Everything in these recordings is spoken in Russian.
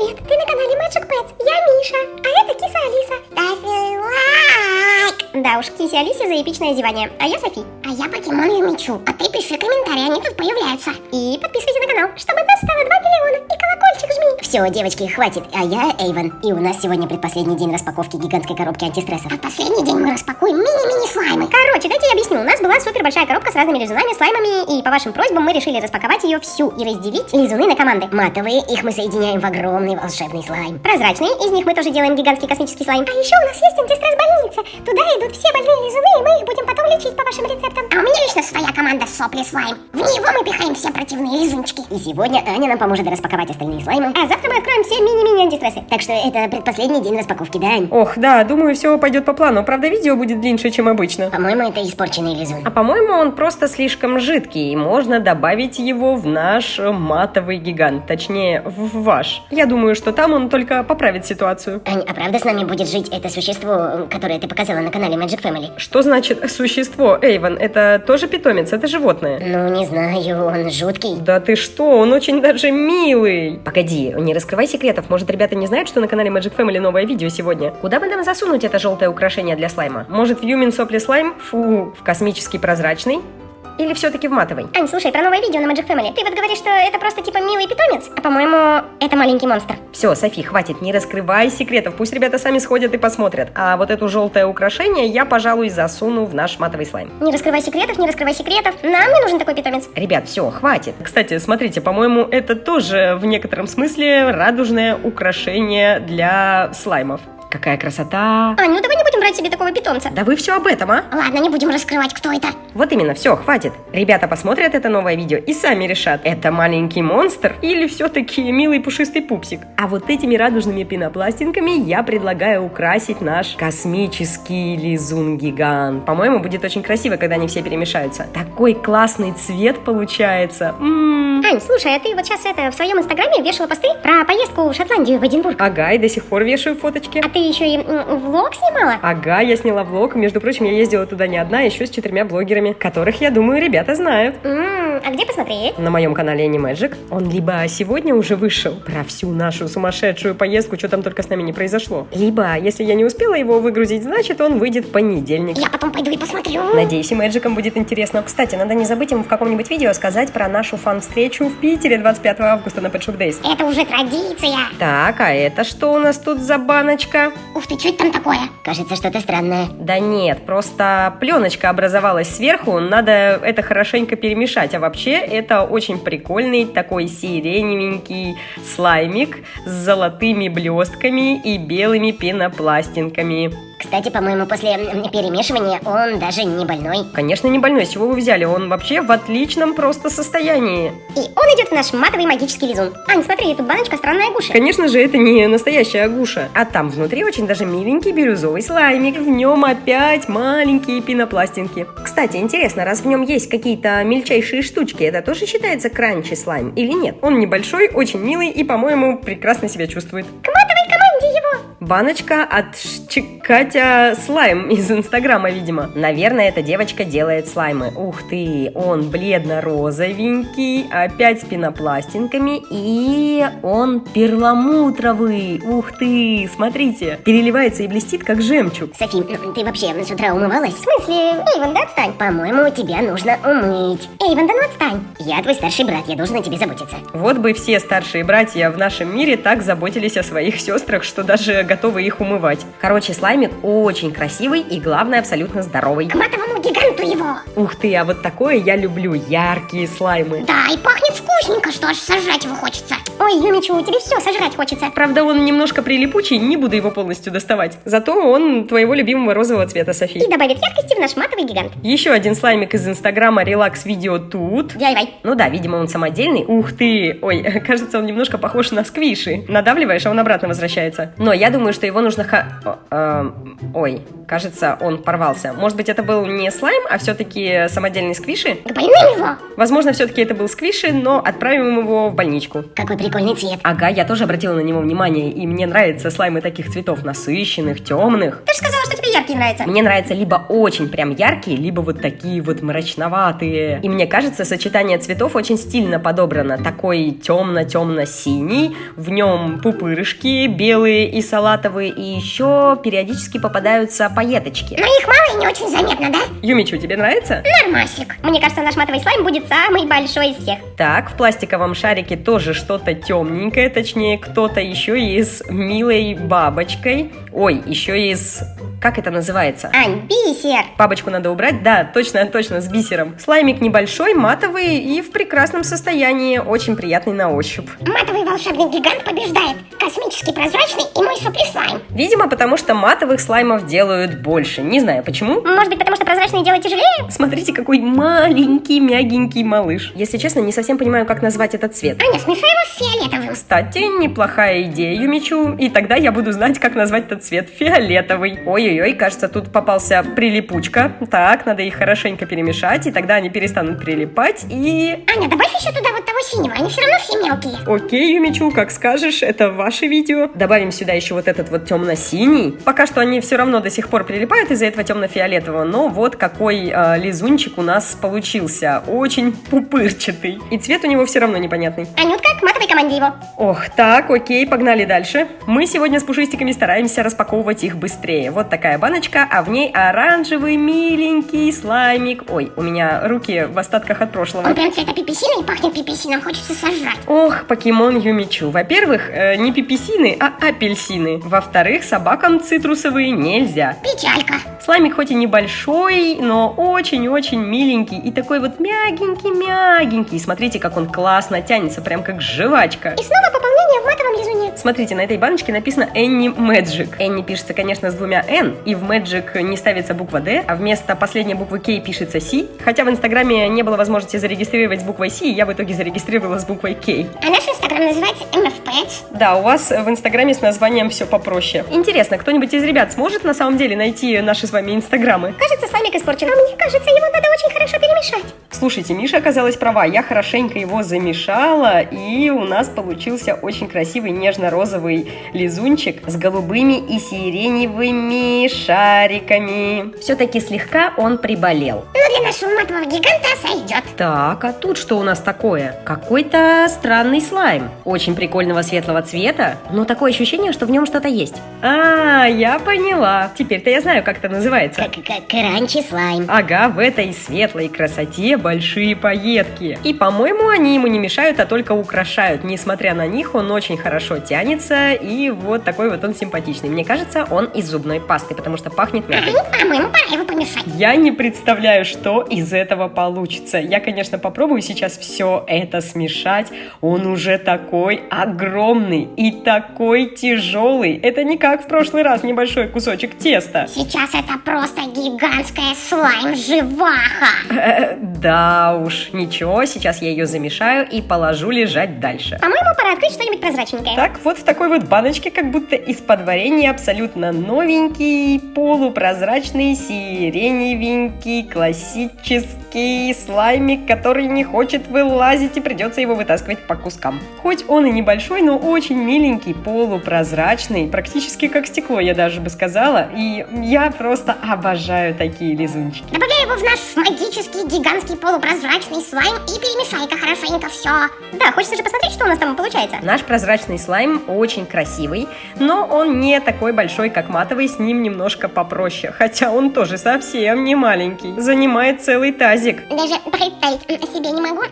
Привет, ты на канале Magic Pets. Я Миша, а это киса Алиса. Ставь лайк. Да уж, кисе Алисе за эпичное зевание. А я Софи. А я покемон Юмичу. А ты пиши комментарии, они тут появляются. И подписывайся на канал, чтобы нас стало 2 миллиона. И колокольчик жми. Все, девочки, хватит. А я Эйвен. И у нас сегодня предпоследний день распаковки гигантской коробки антистрессов. А последний день мы распакуем мини-мини слаймы. Короче, дайте я объясню. У нас была супер большая коробка с разными лизунами, слаймами. И по вашим просьбам мы решили распаковать ее всю и разделить лизуны на команды. Матовые, их мы соединяем в огромный волшебный слайм. Прозрачные, из них мы тоже делаем гигантский космический слайм. А еще у нас есть антистресс больница. Туда идут все больные лизуны, и мы их будем потом лечить по вашим рецептам. А у меня лично своя команда сопли слайм. В него мы пихаем все противные лизунчики. И сегодня Аня нам поможет распаковать остальные слаймы. А завтра мы откроем все мини-мини антистрессы. Так что это предпоследний день распаковки, да, Ань? Ох, да, думаю, все пойдет по плану. Правда, видео будет длиннее, чем обычно. По-моему, это испорченный лизун. А по-моему, он просто слишком жидкий, и можно добавить его в наш матовый гигант. Точнее, в ваш. Я думаю, что там он только поправит ситуацию. Ань, а правда с нами будет жить это существо, которое ты показала на канале Magic Family? Что значит существо, Эйвен? Это тоже питомец, это животное. Ну, не знаю, он жуткий. Да ты что, он очень даже милый. Погоди, не раскрывай секретов. Может, ребята не знают, что на канале Magic Family новое видео сегодня? Куда бы нам засунуть это желтое украшение для слайма? Может, в Юмин Сопли слайм? Фу, в космический прозрачный? Или все-таки в матовый? Ань, слушай, про новое видео на Magic Family. Ты вот говоришь, что это просто типа милый питомец, а по-моему, это маленький монстр. Все, Софи, хватит, не раскрывай секретов. Пусть ребята сами сходят и посмотрят. А вот это желтое украшение я, пожалуй, засуну в наш матовый слайм. Не раскрывай секретов, не раскрывай секретов. Нам не нужен такой питомец. Ребят, все, хватит. Кстати, смотрите, по-моему, это тоже в некотором смысле радужное украшение для слаймов. Какая красота! Ань, ну давай не будем брать себе такого питомца. Да вы все об этом, а? Ладно, не будем раскрывать, кто это. Вот именно, все, хватит. Ребята посмотрят это новое видео и сами решат, это маленький монстр или все-таки милый пушистый пупсик. А вот этими радужными пенопластинками я предлагаю украсить наш космический лизун-гигант. По-моему, будет очень красиво, когда они все перемешаются. Такой классный цвет получается. М-м-м. Ань, слушай, а ты вот сейчас это в своем инстаграме вешала посты про поездку в Шотландию, в Эдинбург. Ага, и до сих пор вешаю фоточки. А ты еще и влог снимала? Ага, я сняла влог. Между прочим, я ездила туда не одна, а еще с четырьмя блогерами, которых, я думаю, ребята знают. А где посмотреть? На моем канале Animagic. Он либо сегодня уже вышел про всю нашу сумасшедшую поездку, что там только с нами не произошло. Либо, если я не успела его выгрузить, значит он выйдет в понедельник. Я потом пойду и посмотрю. Надеюсь, и Мэджикам будет интересно. Кстати, надо не забыть им в каком-нибудь видео сказать про нашу фан-встречу в Питере 25 августа на Pet Shop Days. Это уже традиция. Так, а это что у нас тут за баночка? Ух ты, что это там такое? Кажется, что-то странное. Да нет, просто пленочка образовалась сверху, надо это хорошенько перемешать. А вообще это очень прикольный такой сиреневенький слаймик с золотыми блестками и белыми пенопластинками. Кстати, по-моему, после перемешивания он даже не больной. Конечно, не больной, с чего вы взяли? Он вообще в отличном просто состоянии. И он идет в наш матовый магический лизун. Ань, смотри, тут баночка странная гуша. Конечно же, это не настоящая агуша. А там внутри очень даже миленький бирюзовый слаймик. В нем опять маленькие пенопластинки. Кстати, интересно, раз в нем есть какие-то мельчайшие штучки, это тоже считается кранчи слайм или нет? Он небольшой, очень милый и, по-моему, прекрасно себя чувствует. К матовой команде его. Баночка от Катя Слайм из Инстаграма, видимо. Наверное, эта девочка делает слаймы. Ух ты, он бледно-розовенький, опять с пенопластинками, и он перламутровый. Ух ты, смотрите, переливается и блестит, как жемчуг. Софи, м, ты вообще с утра умывалась? В смысле? Эйвен, да отстань. По-моему, тебя нужно умыть. Эйвен, да ну отстань. Я твой старший брат, я должен о тебе заботиться. Вот бы все старшие братья в нашем мире так заботились о своих сестрах, что даже готовы их умывать. Короче, слаймик очень красивый и, главное, абсолютно здоровый. К матовому гиганту его. Ух ты, а вот такое я люблю, яркие слаймы. Да, и пахнет вкусненько, что аж сожрать его хочется. Ой, Юмичу, тебе все сожрать хочется. Правда, он немножко прилипучий, не буду его полностью доставать. Зато он твоего любимого розового цвета, Софи. И добавит яркости в наш матовый гигант. Еще один слаймик из инстаграма Релакс Видео тут. DIY. Ну да, видимо, он самодельный. Ух ты! Ой, кажется, он немножко похож на сквиши. Надавливаешь, а он обратно возвращается. Но я думаю, что его нужно... ха- эм, Ой, кажется, он порвался. Может быть, это был не слайм, а все-таки самодельный сквиши. К больным его. Возможно, все-таки это был сквиши, но отправим его в больничку. Какой прикольный цвет. Ага, я тоже обратила на него внимание, и мне нравятся слаймы таких цветов насыщенных, темных. Ты же сказала, что тебе яркий нравится. Мне нравятся либо очень прям яркие, либо вот такие вот мрачноватые. И мне кажется, сочетание цветов очень стильно подобрано. Такой темно-темно-синий, в нем пупырышки белые и салатовые, и еще периодически попадаются пайеточки. Но их мало и не очень заметно, да? Юмичу, тебе нравится? Нормасик. Мне кажется, наш матовый слайм будет самый большой из всех. Так, в пластиковом шарике тоже что-то темненькое, точнее, кто-то еще и с милой бабочкой. Ой, еще и с... Как это называется? Ань, бисер. Бабочку надо убрать? Да, точно, точно, с бисером. Слаймик небольшой, матовый и в прекрасном состоянии, очень приятный на ощупь. Матовый волшебный гигант побеждает. Космически прозрачный и мой супер слайм. Видимо, потому что матовых слаймов делают больше. Не знаю почему. Может быть, потому что прозрачный делать тяжелее? Смотрите, какой маленький, мягенький малыш. Если честно, не совсем понимаю, как назвать этот цвет. Аня, смешай его с фиолетовым. Кстати, неплохая идея, Юмичу. И тогда я буду знать, как назвать этот цвет фиолетовый. Ой-ой-ой, кажется, тут попался прилипучка. Так, надо их хорошенько перемешать, и тогда они перестанут прилипать. И... Аня, добавь еще туда вот того синего, они все равно все мелкие. Окей, Юмичу, как скажешь, это ваше видео. Добавим сюда еще вот этот вот темно-синий. Пока что они все равно до сих пор прилипают из-за этого темно-фиолетового, но вот какой э, лизунчик у нас получился. Очень пупырчатый. И цвет у него все равно непонятный. Анютка, к матовой команде его. Ох, так, окей, погнали дальше. Мы сегодня с пушистиками стараемся распаковывать их быстрее. Вот такая баночка, а в ней оранжевый миленький слаймик. Ой, у меня руки в остатках от прошлого. Он прям цвета пиписина и пахнет пиписином, хочется сожрать. Ох, покемон Юмичу. Во-первых, э, не пиписины, а апельсины. Во-вторых, собакам цитрусовые нельзя. Печалька. Слаймик хоть и небольшой, но очень-очень миленький и такой вот мягенький-мягенький. Смотрите, как он классно тянется, прям как жвачка. И снова пополнение в матовом лизуне. Смотрите, на этой баночке написано Энни Magic. Энни пишется, конечно, с двумя N, и в Magic не ставится буква D, а вместо последней буквы K пишется C. Хотя в Инстаграме не было возможности зарегистрировать с буквой C, и я в итоге зарегистрировала с буквой K. А наш инстаграм называется MFPets. Да, у вас в Инстаграме с названием все попроще. Интересно, кто-нибудь из ребят сможет на самом деле найти наши с вами Инстаграмы? Кажется, слаймик испорчен. А мне кажется, его надо очень хорошо перемешать. Слушайте, Миша оказалась права, я хорошенько его замешала, и у нас получился очень красивый нежно-розовый лизунчик с голубыми и сиреневыми шариками. Все-таки слегка он приболел. Но для нашего матового гиганта сойдет. Так, а тут что у нас такое? Какой-то странный слайм. Очень прикольного светлого цвета, но такое ощущение, что в нем что-то есть. А, я поняла. Теперь-то я знаю, как это называется. Как, как кранчи слайм. Ага, в этой светлой красоте большие пайетки. И, по-моему, они ему не мешают, а только украшают. Несмотря на них, он очень хорошо тянется, и вот такой вот он симпатичный. Мне кажется, он из зубной пасты, потому что пахнет мятой. Помешать. Я не представляю, что из этого получится. Я, конечно, попробую сейчас все это смешать. Он уже такой огромный и такой тяжелый. Это не как в прошлый раз небольшой кусочек теста. Сейчас это просто гигантская слайм-живаха. Э, Да уж, ничего, сейчас я ее замешаю и положу лежать дальше. По-моему, пора открыть что-нибудь прозрачненькое. Так, вот в такой вот баночке, как будто из-под варенья, абсолютно новенький, полупрозрачный, сиреневенький, классический слаймик, который не хочет вылазить и придется его вытаскивать по кускам. Хоть он и небольшой, но очень миленький, полупрозрачный, практически как стекло, я даже бы сказала. И я просто обожаю такие лизунчики. Добавляй его в наш магический гигантский полупрозрачный слайм и перемешай-ка хорошенько все. Да, хочется же посмотреть, что у нас там получается. Наш прозрачный слайм очень красивый, но он не такой большой, как матовый, с ним немножко попроще. Хотя он тоже совсем не маленький. Занимает целый тазик. Даже представить себе не могу,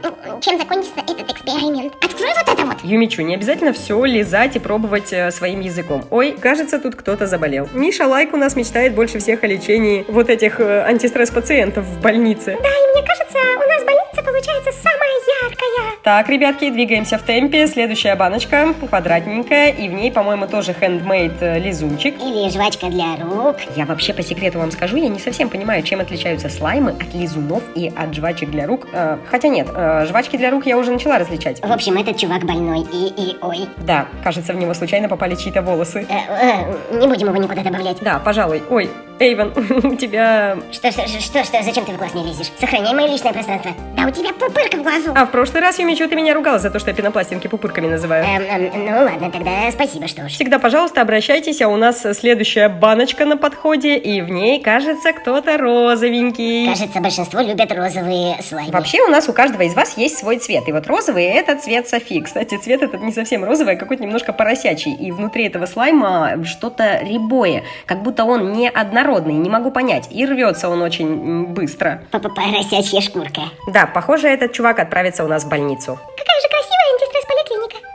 чем закончится этот эксперимент. Открой вот это вот. Юмичу, не обязательно все лизать и пробовать э, своим языком. Ой, кажется, тут кто-то заболел. Миша Лайк у нас мечтает больше всех о лечении вот этих э, антистресс-пациентов в больнице. Да, и мне Так, ребятки, двигаемся в темпе. Следующая баночка, квадратненькая, и в ней, по-моему, тоже handmade э, лизунчик. Или жвачка для рук. Я вообще по секрету вам скажу, я не совсем понимаю, чем отличаются слаймы от лизунов и от жвачек для рук. Э, хотя нет, э, жвачки для рук я уже начала различать. В общем, этот чувак больной и, и ой. Да, кажется, в него случайно попали чьи-то волосы. Э, э, не будем его никуда добавлять. Да, пожалуй. Ой, Эйвен, у тебя... Что, что, что, что, зачем ты в глаз не лезешь? Сохраняй мое личное пространство. Да у тебя пупырка в глазу. А в прошлый раз, Юмичу, ты меня ругала за то, что я пенопластинки пупырками называю. Эм, эм, ну ладно, тогда спасибо, что ж. Всегда, пожалуйста, обращайтесь, а у нас следующая баночка на подходе, и в ней, кажется, кто-то розовенький. Кажется, большинство любят розовые слаймы. Вообще у нас у каждого из вас есть свой цвет. И вот розовый это цвет Софи. Кстати, цвет этот не совсем розовый, а какой-то немножко поросячий. И внутри этого слайма что-то рябое. Как будто он не однородный, не могу понять. И рвется он очень быстро. Поросячья шкурка. Да, похоже, этот чувак отправится у нас в больницу. Какая же.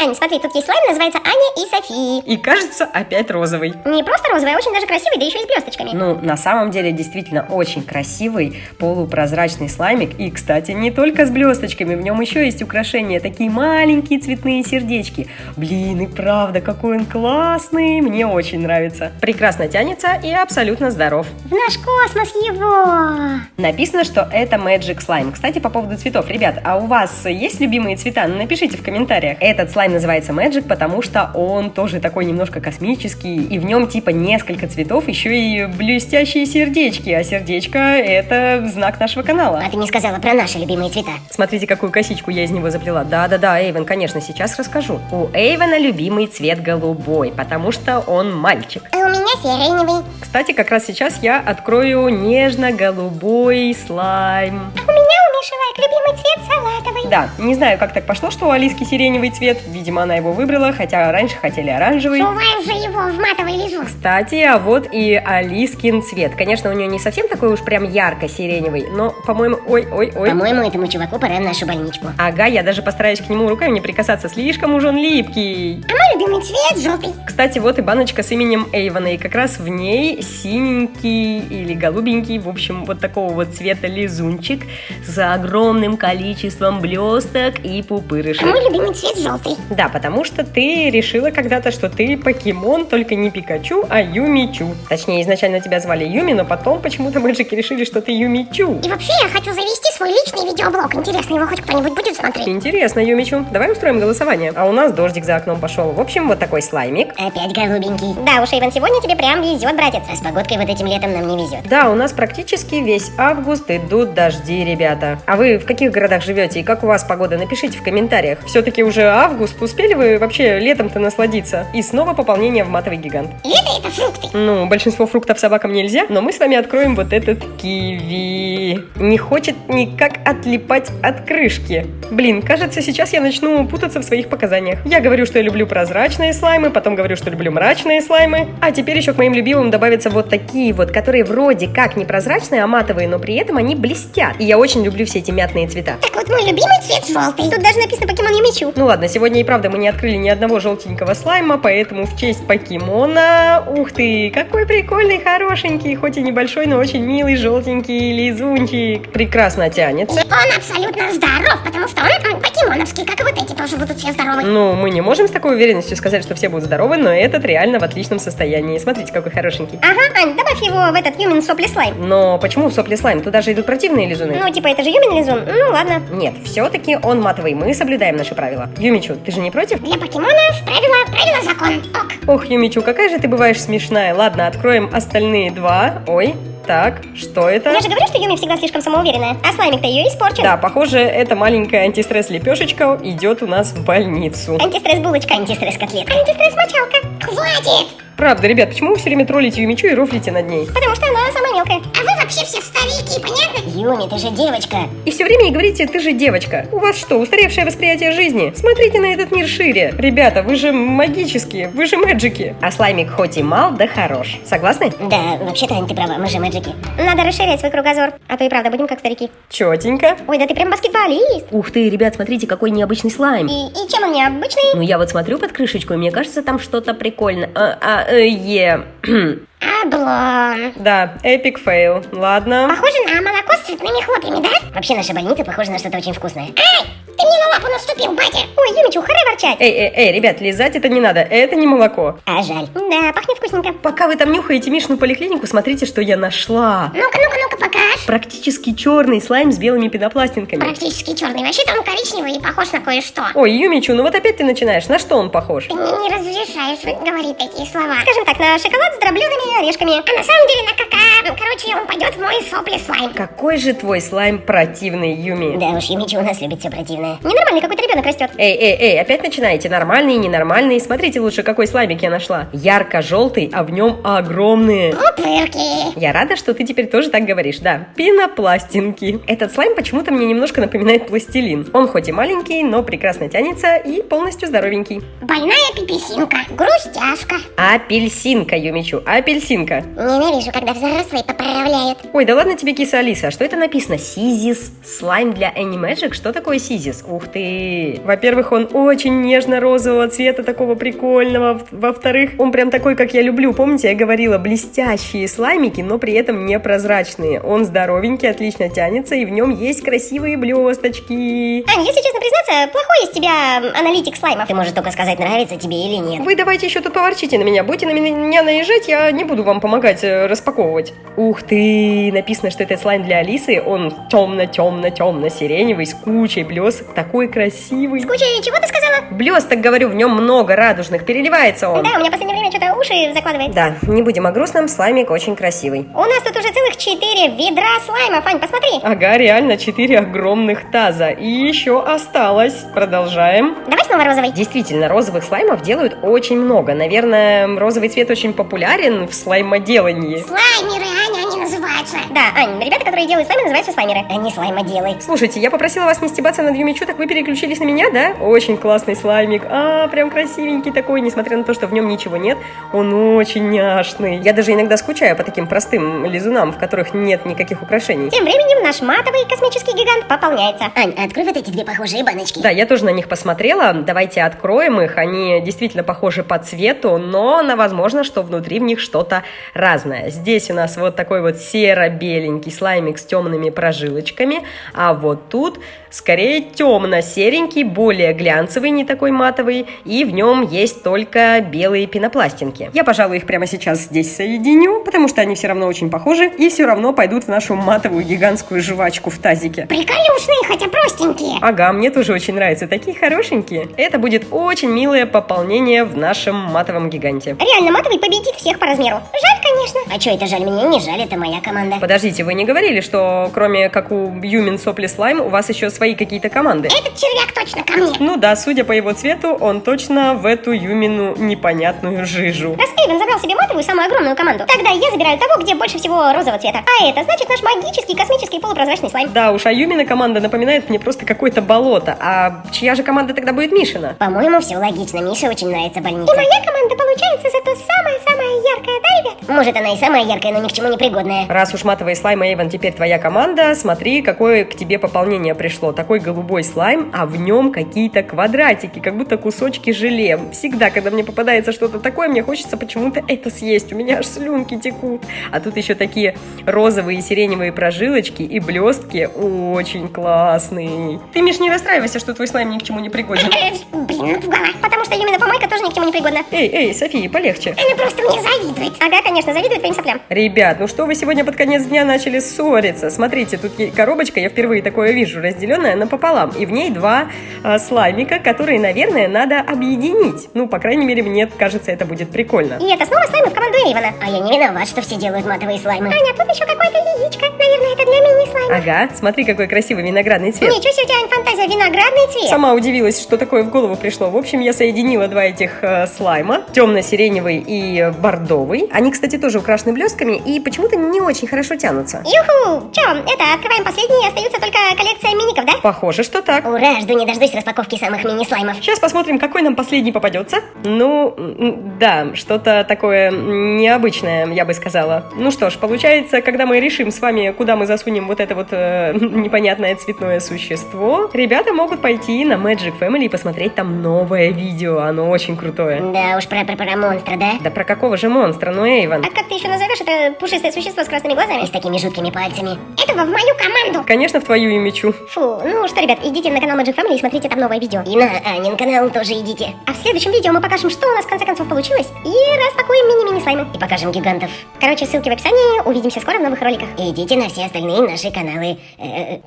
Аня, смотри, тут есть слайм, называется Аня и Софи. И кажется, опять розовый. Не просто розовый, а очень даже красивый, да еще и с блесточками. Ну, на самом деле, действительно очень красивый полупрозрачный слаймик. И, кстати, не только с блесточками, в нем еще есть украшения, такие маленькие цветные сердечки. Блин, и правда, какой он классный, мне очень нравится. Прекрасно тянется и абсолютно здоров. В наш космос его! Написано, что это Magic Slime. Кстати, по поводу цветов. Ребят, а у вас есть любимые цвета? Напишите в комментариях. Этот слайм называется Magic, потому что он тоже такой немножко космический, и в нем типа несколько цветов, еще и блестящие сердечки, а сердечко это знак нашего канала. А ты не сказала про наши любимые цвета. Смотрите, какую косичку я из него заплела. Да-да-да, Эйвен, конечно, сейчас расскажу. У Эйвена любимый цвет голубой, потому что он мальчик. А у меня сиреневый. Кстати, как раз сейчас я открою нежно-голубой слайм. А у меня у Мишелек любимый цвет салатовый. Да, не знаю, как так пошло, что у Алиски сиреневый цвет. Видимо, она его выбрала, хотя раньше хотели оранжевый. Суваем же его в матовый лизун. Кстати, а вот и Алискин цвет. Конечно, у нее не совсем такой уж прям ярко-сиреневый, но, по-моему, ой-ой-ой. По-моему, этому чуваку пора в нашу больничку. Ага, я даже постараюсь к нему руками не прикасаться, слишком уж он липкий. А мой любимый цвет желтый. Кстати, вот и баночка с именем Эйвона, и как раз в ней синенький или голубенький, в общем, вот такого вот цвета лизунчик с огромным количеством блесток и А пупырышек. мой любимый цвет желтый. Да, потому что ты решила когда-то, что ты покемон, только не Пикачу, а Юмичу. Точнее, изначально тебя звали Юми, но потом почему-то мэджики решили, что ты Юмичу. И вообще, я хочу завести свой личный видеоблог. Интересно, его хоть кто-нибудь будет смотреть? Интересно, Юмичу. Давай устроим голосование. А у нас дождик за окном пошел. В общем, вот такой слаймик. Опять голубенький. Да уж, Иван, сегодня тебе прям везет, братец. А с погодкой вот этим летом нам не везет. Да, у нас практически весь август идут дожди, ребята. А вы в каких городах живете и как у вас погода? Напишите в комментариях. Все-таки уже август. Успели вы вообще летом-то насладиться? И снова пополнение в матовый гигант. Лето это фрукты. Ну, большинство фруктов собакам нельзя, но мы с вами откроем вот этот киви. Не хочет никак отлипать от крышки. Блин, кажется, сейчас я начну путаться в своих показаниях. Я говорю, что я люблю прозрачные слаймы, потом говорю, что люблю мрачные слаймы. А теперь еще к моим любимым добавятся вот такие вот, которые вроде как не прозрачные, а матовые, но при этом они блестят. И я очень люблю все эти мятные цвета. Так вот, мой любимый цвет желтый. Тут даже написано покемон Юмичу. Ну ладно, сегодня и правда мы не открыли ни одного желтенького слайма, поэтому в честь покемона... Ух ты, какой прикольный, хорошенький, хоть и небольшой, но очень милый желтенький лизунчик. Прекрасно тянется. И он абсолютно здоров, потому что он м, покемоновский, как и вот эти тоже будут все здоровы. Ну, мы не можем с такой уверенностью сказать, что все будут здоровы, но этот реально в отличном состоянии. Смотрите, какой хорошенький. Ага, Ань, добавь его в этот Юмин сопли слайм. Но почему сопли слайм? Туда же идут противные лизуны. Ну, типа, это же Юмин лизун. Ну, ладно. Нет, все-таки он матовый, мы соблюдаем наши правила. Юмичу, ты же не против? Для покемонов правила, правила закон. Ок. Ох, Юмичу, какая же ты бываешь смешная. Ладно, откроем остальные два. Ой, так, что это? Я же говорю, что Юми всегда слишком самоуверенная, а слаймик-то ее испорчен. Да, похоже, эта маленькая антистресс-лепешечка идет у нас в больницу. Антистресс-булочка, антистресс-котлетка, антистресс-мочалка. Хватит! Правда, ребят, почему вы все время троллите Юмичу и рофлите над ней? Потому что она самая мелкая. А вы вообще все старики, понятно? Юми, ты же девочка. И все время ей говорите, ты же девочка. У вас что, устаревшее восприятие жизни? Смотрите на этот мир шире. Ребята, вы же магические, вы же мэджики. А слаймик хоть и мал, да хорош. Согласны? Да, вообще-то, Ань, ты права, мы же мэджики. Надо расширять свой кругозор, а то и правда будем как старики. Четенько. Ой, да ты прям баскетболист. Ух ты, ребят, смотрите, какой необычный слайм. И, и чем он необычный? Ну, я вот смотрю под крышечку, и мне кажется, там что-то прикольное. А, а, е. Облом. Да, epic fail. Ладно. Похоже на молоко с цветными хлопьями, да? Вообще наша больница похожа на что-то очень вкусное. Ай, ты мне на лапу наступил, батя. Ой, Юмичу, харэ ворчать. Эй, эй, эй, ребят, лизать это не надо, это не молоко. А жаль. Да, пахнет вкусненько. Пока вы там нюхаете Мишину поликлинику, смотрите, что я нашла. Ну-ка, ну-ка, ну-ка, покаж. Практически черный слайм с белыми пенопластинками. Практически черный. Вообще-то он коричневый и похож на кое-что. Ой, Юмичу, ну вот опять ты начинаешь. На что он похож? Ты мне не разрешаешь говорить такие слова. Скажем так, на шоколад с дробленными орешками. А на самом деле на кака. Ну, короче, он пойдет в мой сопли слайм. Какой же твой слайм противный, Юми. Да уж, Юмичу у нас любит все противное. Ненормальный какой-то ребенок растет. Эй, эй, эй, опять начинаете. Нормальный, ненормальный. Смотрите лучше, какой слаймик я нашла. Ярко-желтый, а в нем огромные. Пупырки. Я рада, что ты теперь тоже так говоришь, да. Пенопластинки. Этот слайм почему-то мне немножко напоминает пластилин. Он хоть и маленький, но прекрасно тянется и полностью здоровенький. Больная пиписинка. Грустяшка. Апельсинка, Юмичу, апельсинка. Ненавижу, когда взрослые поправляют. Ой, да ладно тебе, киса Алиса, что это написано? Сизис, слайм для Animagic? Что такое сизис? Ух ты! Во-первых, он очень нежно-розового цвета, такого прикольного. Во-вторых, он прям такой, как я люблю. Помните, я говорила, блестящие слаймики, но при этом непрозрачные. Он здоровенький, отлично тянется, и в нем есть красивые блесточки. Ань, если честно признаться, плохой из тебя аналитик слаймов. Ты можешь только сказать, нравится тебе или нет. Вы давайте еще тут поворчите на меня. Будете на меня наезжать, я не буду вам помогать э, распаковывать. Ух ты! Написано, что это слайм для Алисы. Он темно-темно-темно-сиреневый, с кучей блесок. Такой красивый. С кучей чего ты сказала? Блесток, говорю, в нем много радужных. Переливается он. Да, у меня в последнее время уши закладывает. Да, не будем о грустном, слаймик очень красивый. У нас тут уже целых четыре ведра слайма, Фань, посмотри. Ага, реально, четыре огромных таза. И еще осталось. Продолжаем. Давай снова розовый. Действительно, розовых слаймов делают очень много. Наверное, розовый цвет очень популярен в слаймоделании. Слаймеры, Аня, называются. Да, Ань, ребята, которые делают слаймы, называются слаймеры. Они слаймоделы. Слушайте, я попросила вас не стебаться над Юмичу, так вы переключились на меня, да? Очень классный слаймик. А, прям красивенький такой, несмотря на то, что в нем ничего нет. Он очень няшный. Я даже иногда скучаю по таким простым лизунам, в которых нет никаких украшений. Тем временем наш матовый космический гигант пополняется. Ань, открой вот эти две похожие баночки. Да, я тоже на них посмотрела. Давайте откроем их. Они действительно похожи по цвету, но на возможно, что внутри в них что-то разное. Здесь у нас вот такой вот серо-беленький слаймик с темными прожилочками, а вот тут скорее темно-серенький, более глянцевый, не такой матовый, и в нем есть только белые пенопластинки. Я, пожалуй, их прямо сейчас здесь соединю, потому что они все равно очень похожи и все равно пойдут в нашу матовую гигантскую жвачку в тазике. Приколюшные, хотя простенькие. Ага, мне тоже очень нравятся, такие хорошенькие. Это будет очень милое пополнение в нашем матовом гиганте. Реально, матовый победит всех по размеру. Жаль, конечно. А что это жаль? Мне не жаль, это моя команда. Подождите, вы не говорили, что кроме как у Юмин Сопли Слайм, у вас еще свои какие-то команды? Этот червяк точно ко мне. Ну да, судя по его цвету, он точно в эту Юмину непонятную жижу. Раз Эйвен забрал себе матовую, самую огромную команду, тогда я забираю того, где больше всего розового цвета. А это значит наш магический космический полупрозрачный слайм. Да уж, а Юмина команда напоминает мне просто какое-то болото. А чья же команда тогда будет Мишина? По-моему, все логично. Мише очень нравится больница. И моя команда получается зато самая-самая яркая, да, ребят? Может, она и самая яркая, но ни к чему не пригодная. Раз уж матовый слайм, Эйвен, теперь твоя команда, смотри, какое к тебе пополнение пришло. Такой голубой слайм, а в нем какие-то квадратики, как будто кусочки желе. Всегда, когда мне попадается что-то такое, мне хочется почему-то это съесть. У меня аж слюнки текут. А тут еще такие розовые и сиреневые прожилочки и блестки. Очень классный. Ты, Миш, не расстраивайся, что твой слайм ни к чему не пригоден. Блин, напугала. Потому что именно помойка тоже ни к чему не пригодна. Эй, эй, София, полегче. Она просто мне завидует. Ага, конечно, завидует твоим соплям. Ребят, ну что вы сегодня под конец дня начали ссориться? Смотрите, тут коробочка, я впервые такое вижу, разделенная напополам. И в ней два а, слаймика, которые, наверное, надо объединить. Ну, по крайней мере, мне кажется, это будет прикольно. И это снова слаймы в команду Эйвена. А я не виноват, что все делают матовые слаймы. Аня, тут еще какое-то яичко. Наверное, это для мини-слайма. Ага, смотри, какой красивый виноградный цвет. Ничего себе, у тебя Ань, фантазия, виноградный цвет. Сама удивилась, что такое в голову пришло. В общем, я соединила два этих э, слайма, темно-сиреневый и бордовый. Они, кстати, тоже украшены блестками и почему-то не очень хорошо тянутся. Юху! Че, это, открываем последний, остается только коллекция миников, да? Похоже, что так. Ура, жду не дождусь распаковки самых мини-слаймов. Сейчас посмотрим, какой нам последний попадется. Ну, да, что-то такое необычное, я бы сказала. Ну что ж, получается, когда мы решим с вами, куда мы засунем вот это вот э, непонятное цветное существо, ребята могут пойти на Magic Family и посмотреть там новое видео. Оно очень крутое. Да уж, про, про, про монстра, да? Да про какого же монстра? Ну Эйвен. А как ты еще назовешь это пушистое существо с красными глазами? И с такими жуткими пальцами. Этого в мою команду! Конечно, в твою и мечу. Фу, ну что, ребят, идите на канал Magic Family и смотрите там новое видео. И на Анин канал тоже идите. А в следующем видео мы покажем, что у нас в конце концов получилось, и распакуем мини-мини слаймы. И покажем гигантов. Короче, ссылки в описании, увидимся скоро в новых роликах. И идите на все остальные наши каналы. Э,